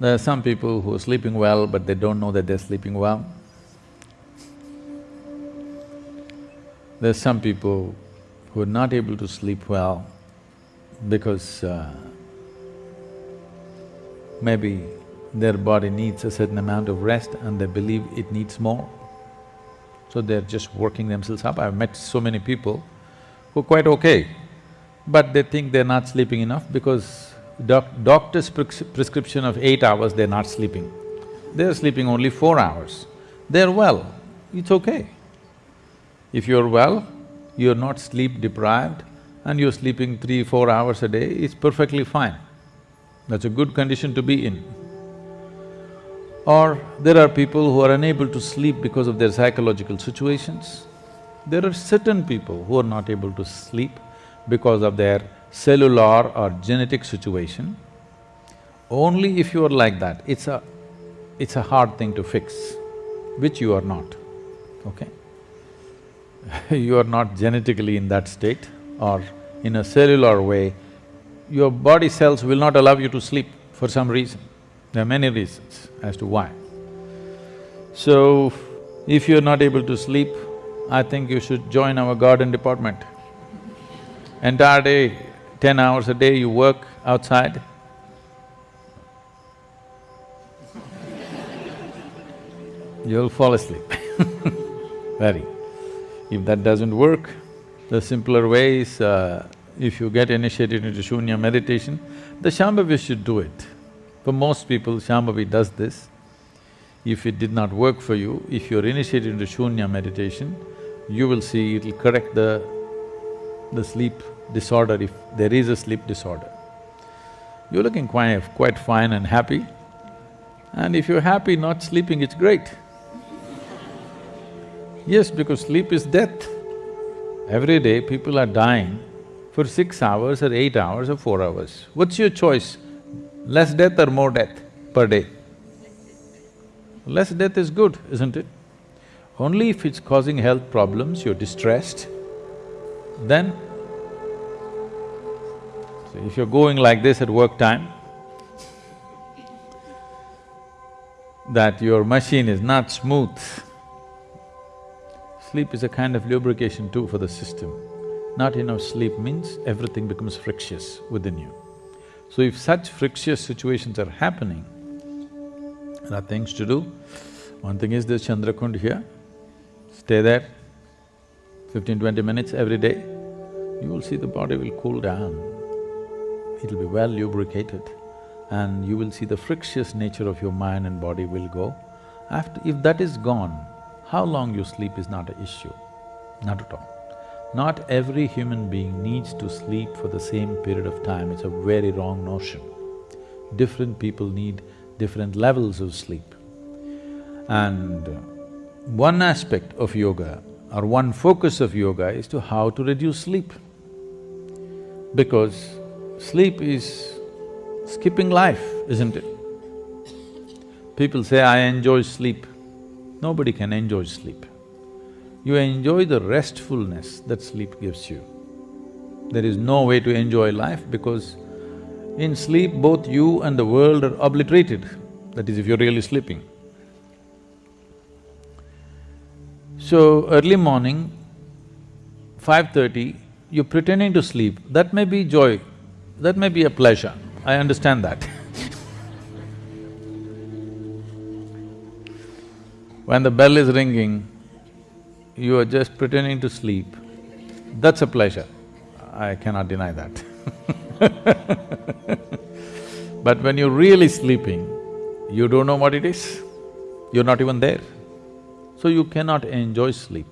There are some people who are sleeping well, but they don't know that they're sleeping well. There are some people who are not able to sleep well because uh, maybe their body needs a certain amount of rest and they believe it needs more. So they're just working themselves up. I've met so many people who are quite okay, but they think they're not sleeping enough because doc doctor's prescription of eight hours, they're not sleeping. They're sleeping only four hours. They're well, it's okay. If you're well, you're not sleep deprived and you're sleeping three, four hours a day, it's perfectly fine. That's a good condition to be in. Or there are people who are unable to sleep because of their psychological situations. There are certain people who are not able to sleep because of their cellular or genetic situation. Only if you are like that, it's a… it's a hard thing to fix, which you are not, okay? you are not genetically in that state or in a cellular way, your body cells will not allow you to sleep for some reason. There are many reasons as to why. So, if you're not able to sleep, I think you should join our garden department. Entire day, ten hours a day you work outside. You'll fall asleep very. If that doesn't work, the simpler way is, uh, if you get initiated into shunya meditation, the Shambhavi should do it. For most people, Shambhavi does this. If it did not work for you, if you're initiated into shunya meditation, you will see it'll correct the… the sleep disorder if there is a sleep disorder. You're looking quite… quite fine and happy, and if you're happy not sleeping, it's great. Yes, because sleep is death. Every day people are dying for six hours or eight hours or four hours. What's your choice? Less death or more death per day? Less death is good, isn't it? Only if it's causing health problems, you're distressed, then if you're going like this at work time, that your machine is not smooth, Sleep is a kind of lubrication too for the system. Not enough sleep means everything becomes frictious within you. So if such frictious situations are happening, there are things to do. One thing is this Chandrakund here, stay there fifteen, twenty minutes every day, you will see the body will cool down. It'll be well lubricated and you will see the frictious nature of your mind and body will go. After… if that is gone, how long you sleep is not an issue, not at all. Not every human being needs to sleep for the same period of time, it's a very wrong notion. Different people need different levels of sleep. And one aspect of yoga or one focus of yoga is to how to reduce sleep. Because sleep is skipping life, isn't it? People say, I enjoy sleep. Nobody can enjoy sleep. You enjoy the restfulness that sleep gives you. There is no way to enjoy life because in sleep both you and the world are obliterated, that is if you're really sleeping. So, early morning, 5.30, you're pretending to sleep, that may be joy, that may be a pleasure, I understand that When the bell is ringing, you are just pretending to sleep, that's a pleasure. I cannot deny that But when you're really sleeping, you don't know what it is, you're not even there. So you cannot enjoy sleep.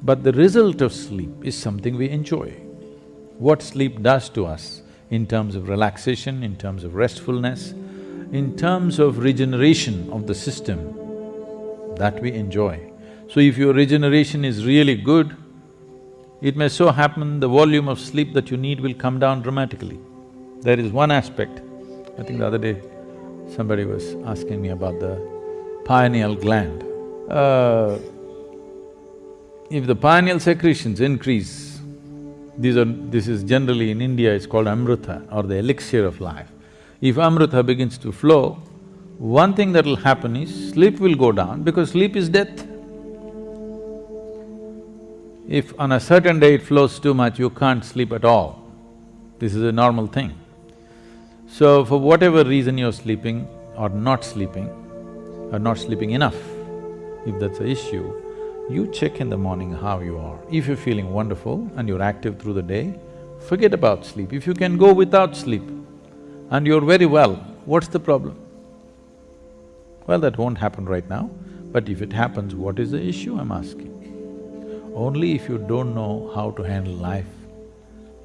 But the result of sleep is something we enjoy. What sleep does to us in terms of relaxation, in terms of restfulness, in terms of regeneration of the system, that we enjoy. So if your regeneration is really good, it may so happen the volume of sleep that you need will come down dramatically. There is one aspect, I think the other day somebody was asking me about the pineal gland. Uh, if the pineal secretions increase, these are… this is generally in India it's called amrita or the elixir of life. If amrita begins to flow, one thing that will happen is sleep will go down because sleep is death. If on a certain day it flows too much, you can't sleep at all. This is a normal thing. So for whatever reason you're sleeping or not sleeping, or not sleeping enough, if that's the issue, you check in the morning how you are. If you're feeling wonderful and you're active through the day, forget about sleep. If you can go without sleep and you're very well, what's the problem? Well, that won't happen right now, but if it happens, what is the issue, I'm asking? Only if you don't know how to handle life,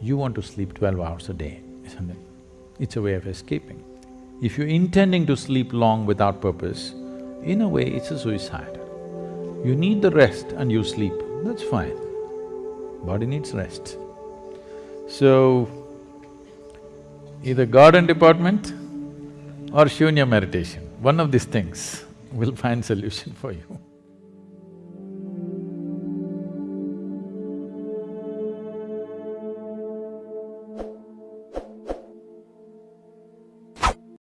you want to sleep twelve hours a day, isn't it? It's a way of escaping. If you're intending to sleep long without purpose, in a way it's a suicide. You need the rest and you sleep, that's fine. Body needs rest. So, either garden department or shunya meditation, one of these things will find solution for you.